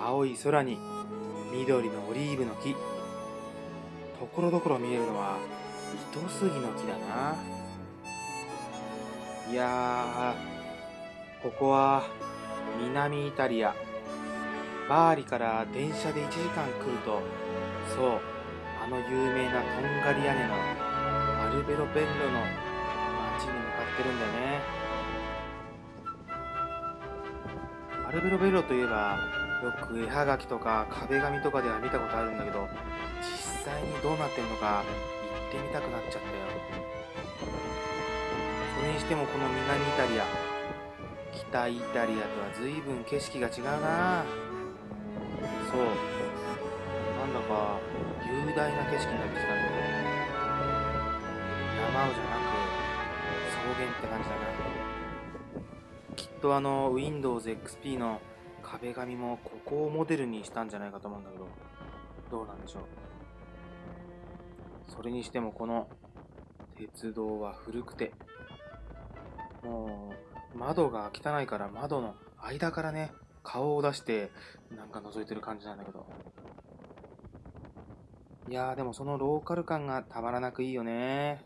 青い空に緑のオリーブの木。ところどころ見えるのは糸杉の木だな。いやーここは南イタリア。バーリから電車で1時間来るとそうあの有名なとんがり屋根のアルベロベッロの街に向かってるんだよね。アルベロベッロといえばよく絵はがきとか壁紙とかでは見たことあるんだけど実際にどうなってるのか行ってみたくなっちゃったよ。それにしてもこの南イタリア北イタリアとは随分景色が違うな。そう。なんだか雄大な景色になってきたんだけど山をじゃなく草原って感じだな。きっとあの Windows XP の壁紙もここをモデルにしたんじゃないかと思うんだけどどうなんでしょう？それにしてもこの鉄道は古くてもう窓が汚いから窓の間からね顔を出してなんか覗いてる感じなんだけど。いやーでもそのローカル感がたまらなくいいよね。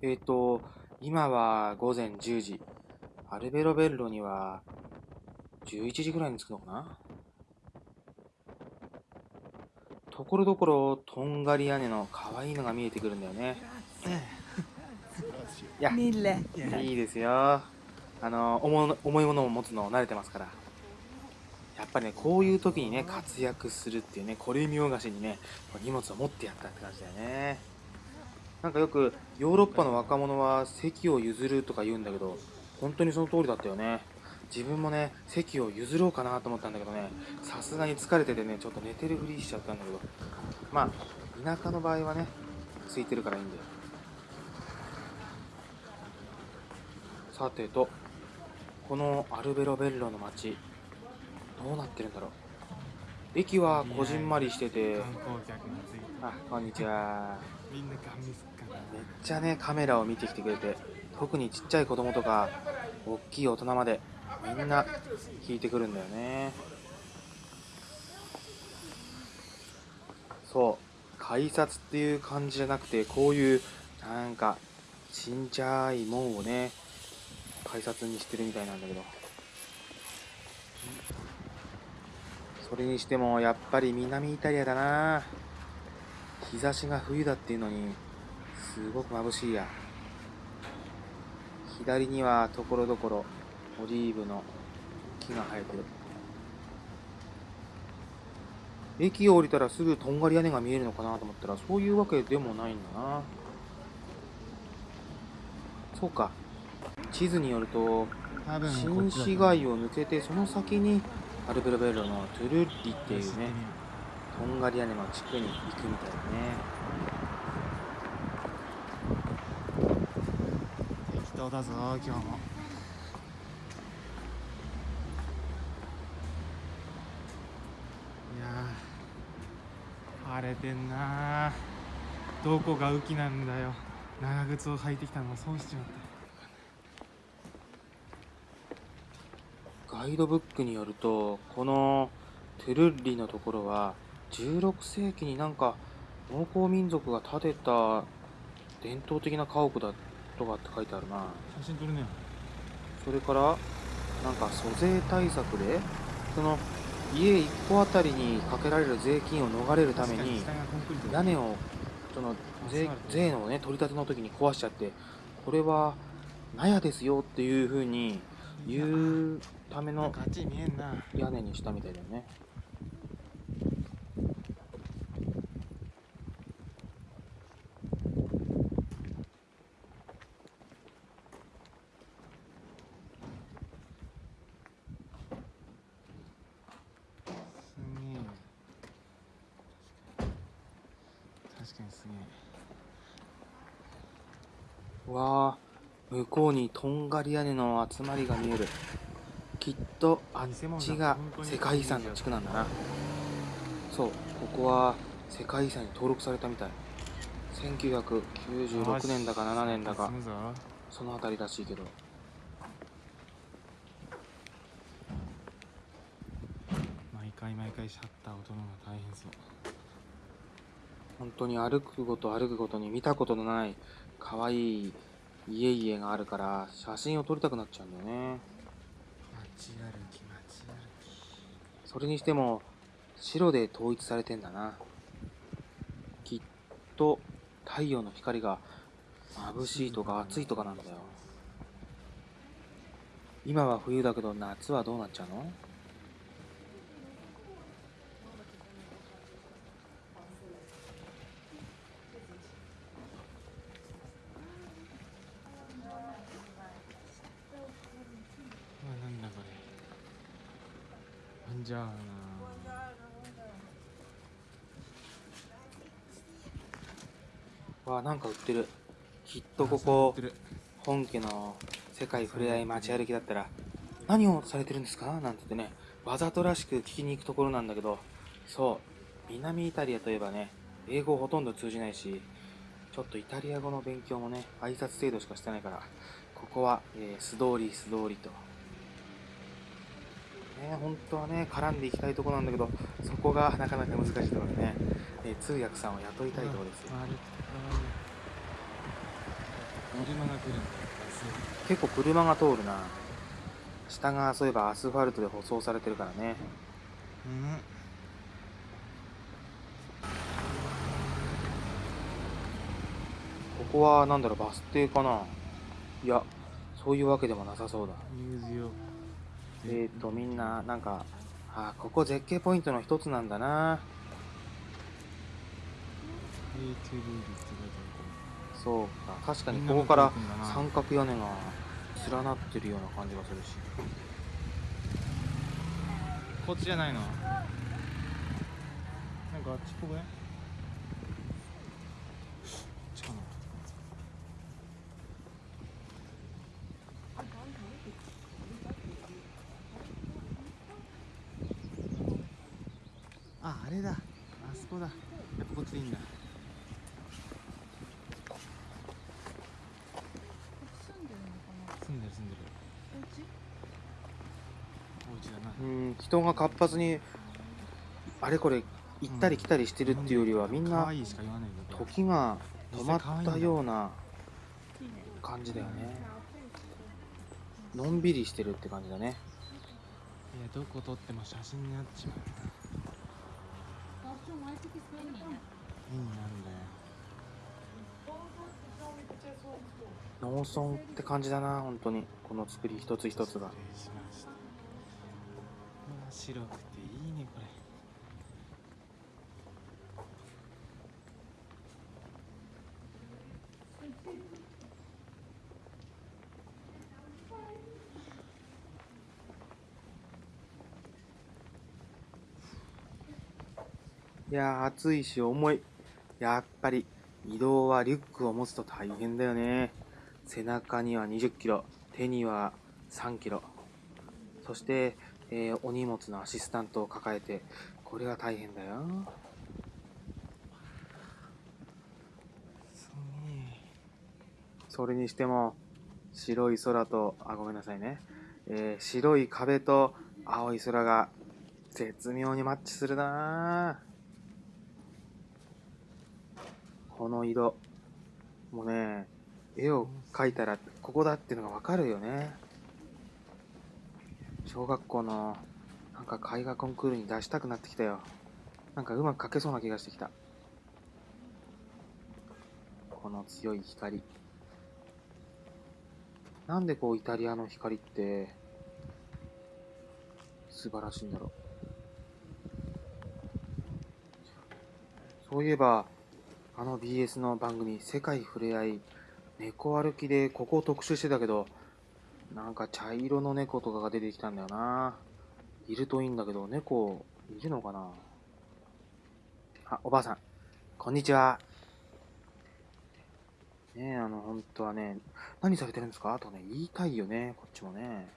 えっ、ー、と今は午前10時。アルベロベッロには11時ぐらいに着くのかな？ところどころとんがり屋根の可愛いのが見えてくるんだよね。いやいいですよ。あの重重いものを持つの慣れてますから。やっぱりねこういう時にね活躍するっていうねこれ見よがしにね荷物を持ってやったって感じだよね。なんかよくヨーロッパの若者は席を譲るとか言うんだけど本当にその通りだったよね。自分もね席を譲ろうかなと思ったんだけどね。さすがに疲れててねちょっと寝てるふりしちゃったんだけど。まあ田舎の場合はね空いてるからいいんだよ。さてとこのアルベロベッロの街どうなってるんだろう。駅はこじんまりしてて。あこんにちは。めっちゃねカメラを見てきてくれて特にちっちゃい子供とか大きい大人までみんな聞いてくるんだよね。そう。改札っていう感じじゃなくてこういうなんかちんちゃい門をね改札にしてるみたいなんだけど。それにしてもやっぱり南イタリアだな。日差しが冬だっていうのにすごく眩しいや。左にはところどころオリーブの木が生えてる。駅を降りたらすぐとんがり屋根が見えるのかなと思ったらそういうわけでもないんだな。そうか。地図によると新市街を抜けてその先にアルベロベロのトゥルッリっていうね。とんがり屋根の地区に行くみたいだね当だぞ今日も。いや晴れてんなどこが雨季なんだよ。長靴を履いてきたのも損しちまった。ガイドブックによるとこのトゥルッリのところは16世紀になんか農耕民族が建てた伝統的な家屋だっとかって書いてあるな。写真撮るね。それからなんか租税対策でその家1個あたりにかけられる税金を逃れるために屋根をその税税のね取り立ての時に壊しちゃってこれは納屋ですよっていうふうに言うための屋根にしたみたいだよね。確かにすげえ。わあ向こうにとんがり屋根の集まりが見える。きっとあっちが世界遺産の地区なんだな。そうここは世界遺産に登録されたみたい。1996年だか7年だか。その辺りらしいけど。毎回毎回シャッターを取るのが大変そう。本当に歩くごと歩くごとに見たことのない可愛い家々があるから写真を撮りたくなっちゃうんだよね。街歩き街歩それにしても白で統一されてんだな。きっと太陽の光が眩しいとか暑いとかなんだよ。今は冬だけど夏はどうなっちゃうのきうわなんだこじゃあわあなんか売ってる。きっとここ本家の世界ふれあい街歩きだったら何をされてるんですか？なんて言ってね。わざとらしく聞きに行くところなんだけどそう。南イタリアといえばね英語ほとんど通じないしちょっとイタリア語の勉強もね挨拶程度しかしてないからここは、えー素通り素通りと。ね本当はね絡んでいきたいところなんだけどそこがなかなか難しいところでね、えー通訳さんを雇いたいところですよ。結構車が通るな。下がそういえばアスファルトで舗装されてるからね。うん。ここはなんだろうバス停かな。いやそういうわけでもなさそうだえー、とみんななんかあここ絶景ポイントの一つなんだな。そうか確かにここから三角屋根が連なってるような感じがするし。こっちじゃないの？なんかあっちっぽくっちかなああれだ。あそこだ。やっぱこっちでいいんだ。住んでるのかな。住んでる住んでる。お家？お家だな。うん人が活発にあれこれ行ったり来たりしてるっていうよりはみんな時が止まったような感じだよね。のんびりしてるって感じだね。いやどこ撮っても写真になっちまう農村って感じだな本当に。この作り一つ一つが。白くていいねこれ。いやー暑いし重い。やっぱり移動はリュックを持つと大変だよね。背中には2 0キロ手には3キロ。そして、えーお荷物のアシスタントを抱えてこれが大変だよ。それにしても白い空とあごめんなさいね、えー白い壁と青い空が絶妙にマッチするなあこの色。もうね絵を描いたらここだっていうのがわかるよね。小学校のなんか絵画コンクールに出したくなってきたよ。なんかうまく描けそうな気がしてきた。この強い光。なんでこうイタリアの光って素晴らしいんだろう。そういえばあの BS の番組「世界ふれあい猫歩き」でここを特集してたけどなんか茶色の猫とかが出てきたんだよな。いるといいんだけど猫いるのかな。あおばあさん。こんにちは。ねえあの本当はね何されてるんですか？とね言いたいよねこっちもね。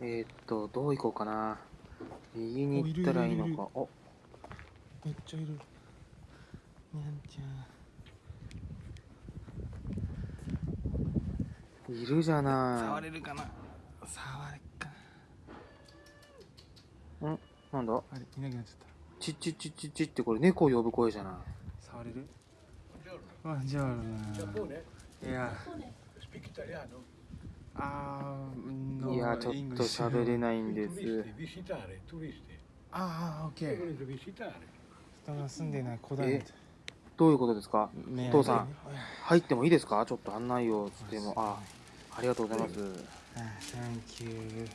えー、っと、どう行こうかな。右に行ったらいいのか。おめっちゃいる。にゃんちゃん。いるじゃない。触れるかな。触れっかな。ん？なんだ？あれ、いなくなっちゃった。ちちちちっってこれ猫呼ぶ声じゃない。触れる？あ、じゃあ。いや。いや、ちょっと喋れないんです。ああ、オッケー。どういうことですか？お父さん。入ってもいいですか？ちょっと案内を。でも、あ。ありがとうございます。サンキュー。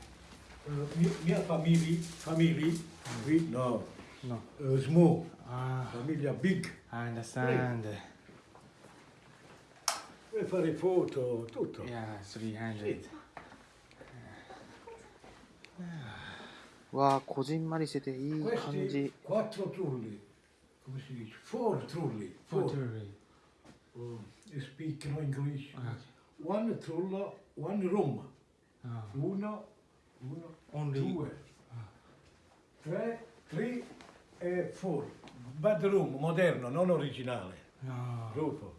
みや、ファミリー。ファミリー？ウィ、ノー。ノー。ウズモ。ああ。ファミリー、ビッグ。アンダーサンド。Vuoi fare foto, tutto. いや300わあこじんまりしてていい感 Questi じ quattro trulli, come si dice? Four trulli, For four. jewelry Uh, they speak no English. Ah, One trullo, one room. あ Uno, uno, Only due, tre, three e four. Bedroom moderno, non originale. あ Dopo.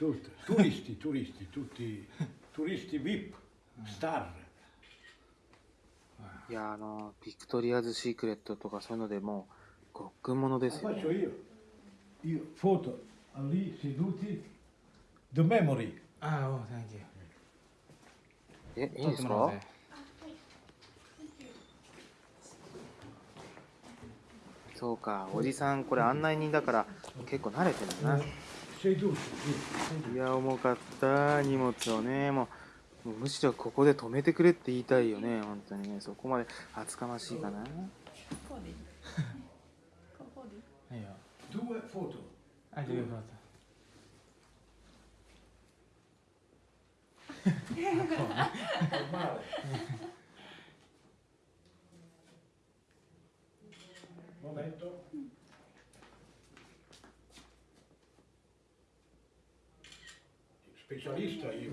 Tut, turisti, turisti, tutti いやあのビクトリアズ・シークレットとかそういうのでもうごっくものですよ、え、いいですか？そうか、おじさん、これ案内人だから結構慣れてるな。いや重かった荷物をね。もうもうむしろここで止めてくれって言いたいよね。本当にね。そこまで厚かましいかな。こうでいい。ここでいい。いいよ Due foto. ありが とう Normale. Momento. Specialista io.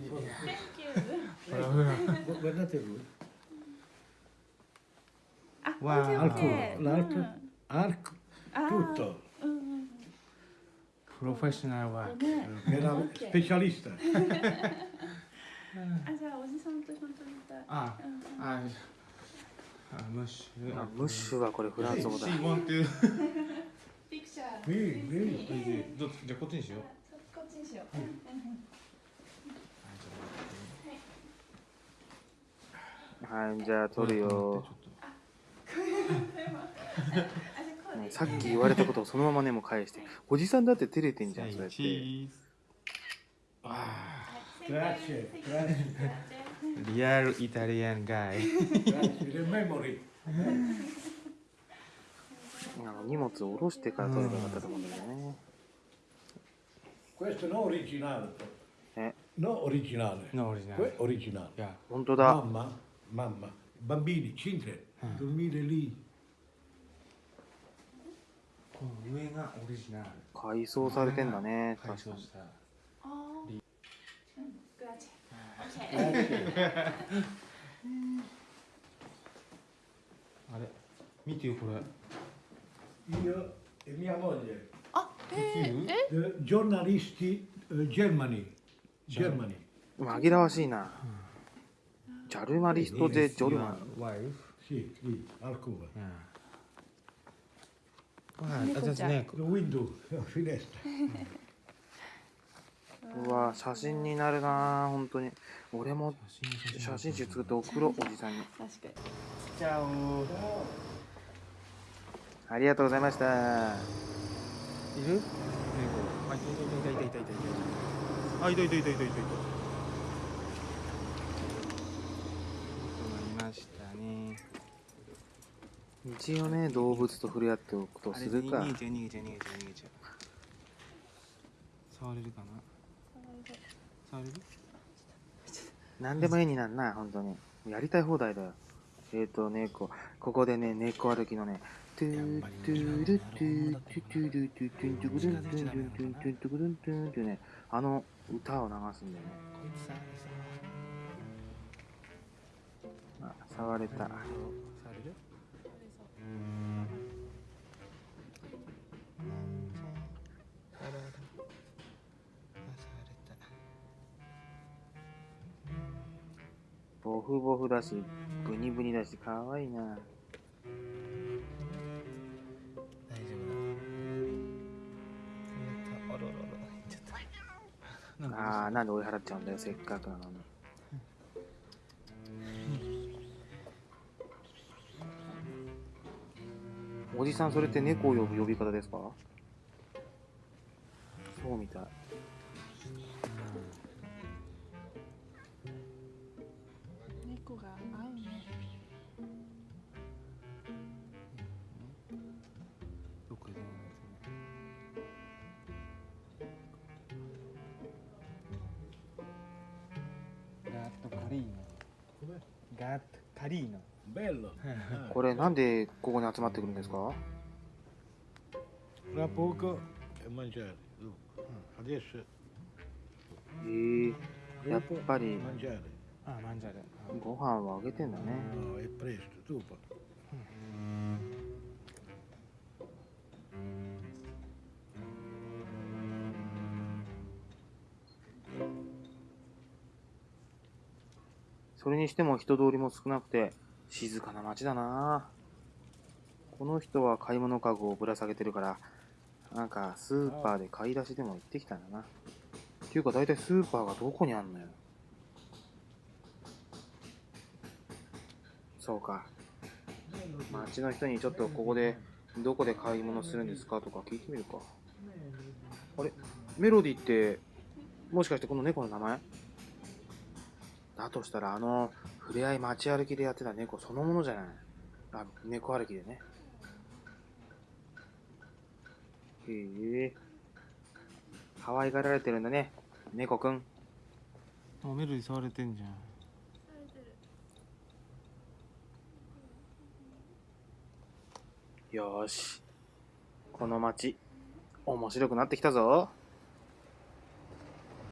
Thank Guardate lui. あ、わあ OK OK Arco, l'arco, うん arco, あー tutto. うんうんうんプロフェッショナルワークね Era Ok. specialista. あ、じゃあおじさんと一緒に撮りたいあうんああムッシュあムッシュはこれフランス語だ She want to ピクチャー Qui, qui. どっちじゃあこっちにしようこっちにしよううんうんはいじゃあ撮るよ さっき言われたことをそのままねもう返しておじさんだって照れてんじゃんそうやってチーズはい Grazie, grazie. Grazie. リアルイタリアンガイ.あの荷物を下ろしてから撮ればよかったと思うんだよね Questo non originale. Eh. No originale. のオリジナ Que- ル originale. いや本当だ Mamma, mamma, bambini, cintre, この上がオリジナル改装されてんだね改装した。グラあれ見てよこれ。いや、え、み、ー、えジョーナリスティ、ジェルマニジェルマニー紛らわしいな、ジャルマリストでジョル. うわ写真になるな本当に。俺も写真集作って送ろうおじさんに。ありがとうございました。いる？あいたいたいたいたいたいた。いたあいたいたいたいたいた。いたいましたね一応ね動物と触れ合っておくとするか逃げちゃう逃げちゃう逃げちゃう逃げちゃう触れる？かな触れる何でも絵になんな、本当に。やりたい放題だよ。えっ、と、猫。ここでね、猫歩きのね、トゥートゥルトゥートゥトゥルトゥトゥントゥトゥントゥントゥントゥントゥントゥトゥンっていうね、あの歌を流すんだよね。あ、触れた。ボフボフだし、ブニブニだし、かわいいな。大丈夫だ。あらあらあら。ちゃったなんか。あー、なんで追い払っちゃうんだよ、せっかくなのに。おじさん、それって猫を呼ぶ呼び方ですか？そうみたい。猫が合うね。どこでもガットカリーノガットカリーノこれ、なんでここに集まってくるんですか？Fra poco e mangiare. Dopo. Adesso. えー、やっぱりご飯はあげてんだね。No, è presto, dopo. それにしても人通りも少なくて静かな街だな。この人は買い物かごをぶら下げてるからなんかスーパーで買い出しでも行ってきたんだな。っていうか大体スーパーがどこにあんのよ。そうか。街の人にちょっとここでどこで買い物するんですかとか聞いてみるか。あれ？メロディってもしかしてこの猫の名前？だとしたらあの触れ合い街歩きでやってた猫そのものじゃない？あ猫歩きでね。へえ。可愛がられてるんだね猫くん。あメロディ触れてんじゃん。よーし。この街面白くなってきたぞ